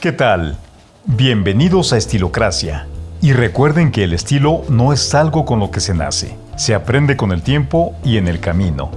¿Qué tal? Bienvenidos a Estilocracia. Y recuerden que el estilo no es algo con lo que se nace, se aprende con el tiempo y en el camino.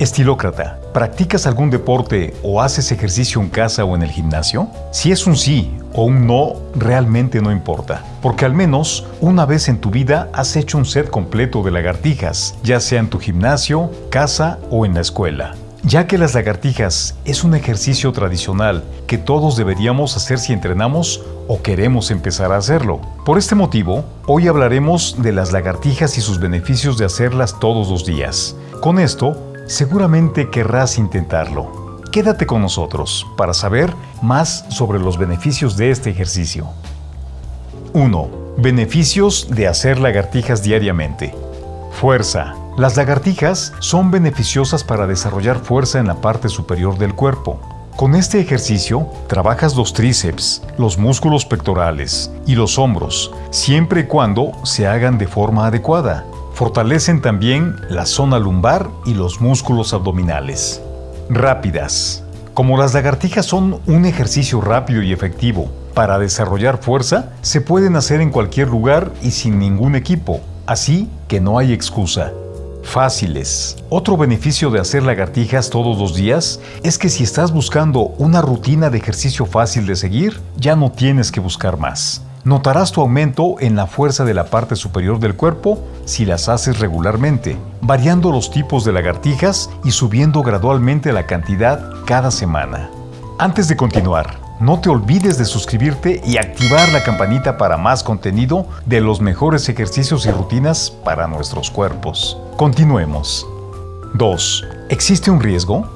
Estilócrata, ¿practicas algún deporte o haces ejercicio en casa o en el gimnasio? Si es un sí o un no, realmente no importa, porque al menos una vez en tu vida has hecho un set completo de lagartijas, ya sea en tu gimnasio, casa o en la escuela ya que las lagartijas es un ejercicio tradicional que todos deberíamos hacer si entrenamos o queremos empezar a hacerlo. Por este motivo, hoy hablaremos de las lagartijas y sus beneficios de hacerlas todos los días. Con esto, seguramente querrás intentarlo. Quédate con nosotros para saber más sobre los beneficios de este ejercicio. 1. Beneficios de hacer lagartijas diariamente. Fuerza. Las lagartijas son beneficiosas para desarrollar fuerza en la parte superior del cuerpo. Con este ejercicio, trabajas los tríceps, los músculos pectorales y los hombros, siempre y cuando se hagan de forma adecuada. Fortalecen también la zona lumbar y los músculos abdominales. Rápidas. Como las lagartijas son un ejercicio rápido y efectivo para desarrollar fuerza, se pueden hacer en cualquier lugar y sin ningún equipo, así que no hay excusa. Fáciles. Otro beneficio de hacer lagartijas todos los días es que si estás buscando una rutina de ejercicio fácil de seguir, ya no tienes que buscar más. Notarás tu aumento en la fuerza de la parte superior del cuerpo si las haces regularmente, variando los tipos de lagartijas y subiendo gradualmente la cantidad cada semana. Antes de continuar, no te olvides de suscribirte y activar la campanita para más contenido de los mejores ejercicios y rutinas para nuestros cuerpos. Continuemos. 2. ¿Existe un riesgo?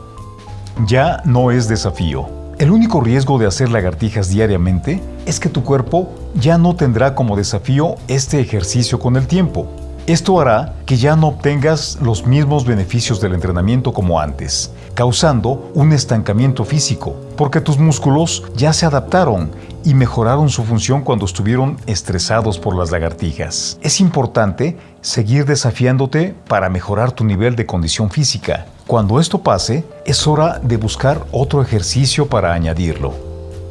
Ya no es desafío. El único riesgo de hacer lagartijas diariamente es que tu cuerpo ya no tendrá como desafío este ejercicio con el tiempo. Esto hará que ya no obtengas los mismos beneficios del entrenamiento como antes, causando un estancamiento físico, porque tus músculos ya se adaptaron y mejoraron su función cuando estuvieron estresados por las lagartijas. Es importante seguir desafiándote para mejorar tu nivel de condición física. Cuando esto pase, es hora de buscar otro ejercicio para añadirlo.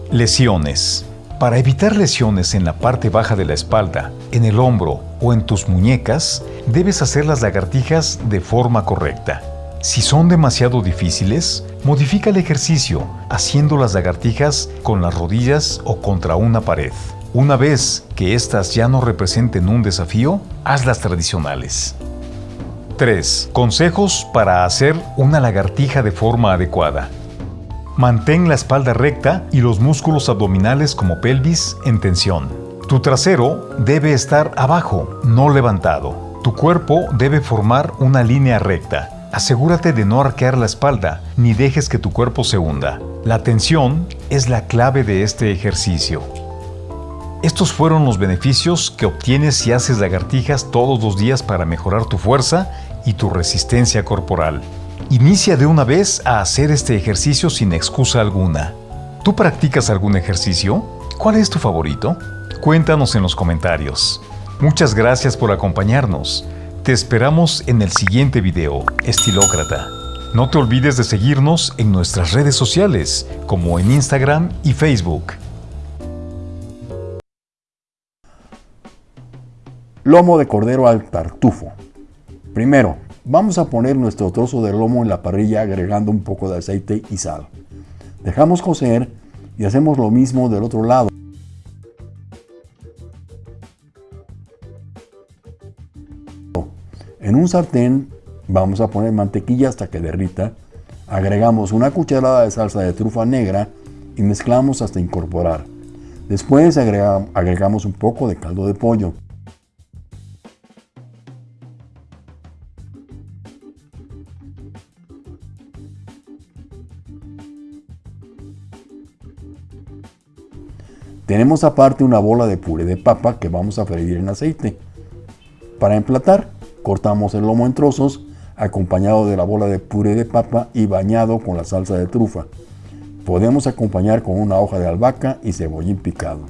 Lesiones. Para evitar lesiones en la parte baja de la espalda, en el hombro o en tus muñecas, debes hacer las lagartijas de forma correcta. Si son demasiado difíciles, modifica el ejercicio haciendo las lagartijas con las rodillas o contra una pared. Una vez que éstas ya no representen un desafío, haz las tradicionales. 3. Consejos para hacer una lagartija de forma adecuada. Mantén la espalda recta y los músculos abdominales como pelvis en tensión. Tu trasero debe estar abajo, no levantado. Tu cuerpo debe formar una línea recta. Asegúrate de no arquear la espalda, ni dejes que tu cuerpo se hunda. La tensión es la clave de este ejercicio. Estos fueron los beneficios que obtienes si haces lagartijas todos los días para mejorar tu fuerza y tu resistencia corporal. Inicia de una vez a hacer este ejercicio sin excusa alguna. ¿Tú practicas algún ejercicio? ¿Cuál es tu favorito? Cuéntanos en los comentarios. Muchas gracias por acompañarnos. Te esperamos en el siguiente video, Estilócrata. No te olvides de seguirnos en nuestras redes sociales, como en Instagram y Facebook. Lomo de cordero al tartufo. Primero, Vamos a poner nuestro trozo de lomo en la parrilla agregando un poco de aceite y sal. Dejamos cocer y hacemos lo mismo del otro lado. En un sartén vamos a poner mantequilla hasta que derrita. Agregamos una cucharada de salsa de trufa negra y mezclamos hasta incorporar. Después agregamos un poco de caldo de pollo. Tenemos aparte una bola de puré de papa que vamos a freír en aceite. Para emplatar, cortamos el lomo en trozos, acompañado de la bola de puré de papa y bañado con la salsa de trufa. Podemos acompañar con una hoja de albahaca y cebollín picado.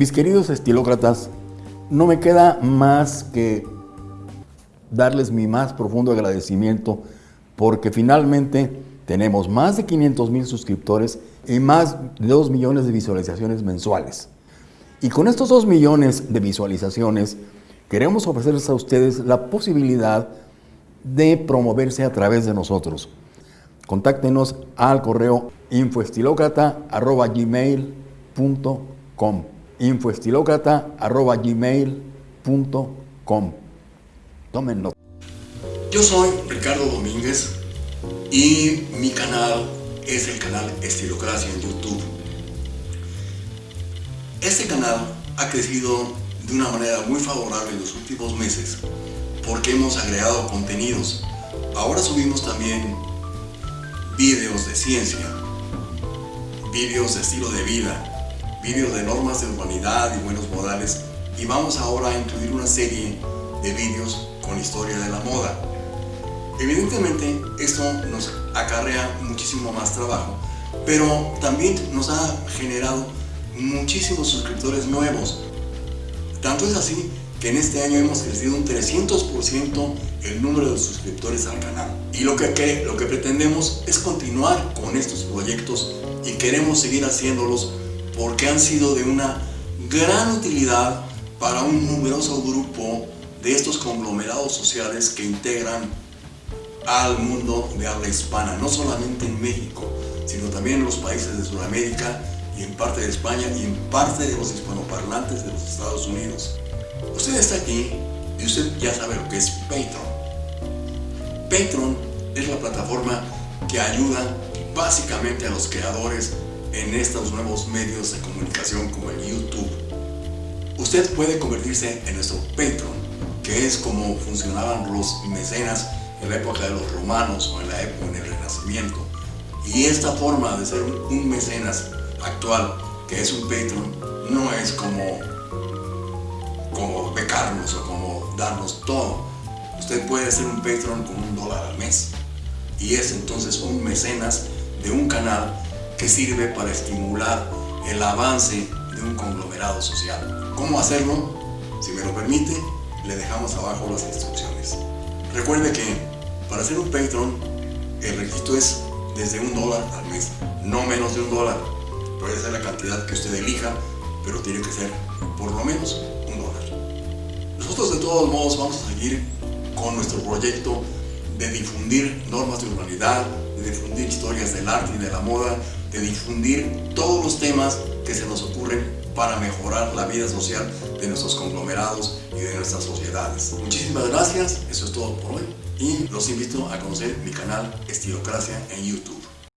Mis queridos estilócratas, no me queda más que darles mi más profundo agradecimiento porque finalmente tenemos más de 500 mil suscriptores y más de 2 millones de visualizaciones mensuales. Y con estos 2 millones de visualizaciones queremos ofrecerles a ustedes la posibilidad de promoverse a través de nosotros. Contáctenos al correo infoestilocrata.gmail.com infoestilocrata.gmail.com Tomen nota. Yo soy Ricardo Domínguez y mi canal es el canal Estilocracia en YouTube. Este canal ha crecido de una manera muy favorable en los últimos meses porque hemos agregado contenidos. Ahora subimos también vídeos de ciencia, vídeos de estilo de vida, vídeos de normas de urbanidad y buenos modales y vamos ahora a incluir una serie de vídeos con historia de la moda. Evidentemente esto nos acarrea muchísimo más trabajo, pero también nos ha generado muchísimos suscriptores nuevos. Tanto es así que en este año hemos crecido un 300% el número de suscriptores al canal. Y lo que, lo que pretendemos es continuar con estos proyectos y queremos seguir haciéndolos porque han sido de una gran utilidad para un numeroso grupo de estos conglomerados sociales que integran al mundo de habla hispana, no solamente en México, sino también en los países de Sudamérica y en parte de España y en parte de los hispanoparlantes de los Estados Unidos. Usted está aquí y usted ya sabe lo que es Patreon. Patreon es la plataforma que ayuda básicamente a los creadores en estos nuevos medios de comunicación como el YouTube. Usted puede convertirse en nuestro Patreon, que es como funcionaban los mecenas en la época de los romanos o en la época del Renacimiento. Y esta forma de ser un mecenas actual, que es un Patreon, no es como, como becarnos o como darnos todo. Usted puede ser un Patreon con un dólar al mes. Y es entonces un mecenas de un canal que sirve para estimular el avance de un conglomerado social. ¿Cómo hacerlo? Si me lo permite, le dejamos abajo las instrucciones. Recuerde que para ser un Patreon, el requisito es desde un dólar al mes, no menos de un dólar. Puede ser la cantidad que usted elija, pero tiene que ser por lo menos un dólar. Nosotros de todos modos vamos a seguir con nuestro proyecto de difundir normas de urbanidad, de difundir arte y de la moda, de difundir todos los temas que se nos ocurren para mejorar la vida social de nuestros conglomerados y de nuestras sociedades. Muchísimas gracias, eso es todo por hoy y los invito a conocer mi canal Estilocracia en YouTube.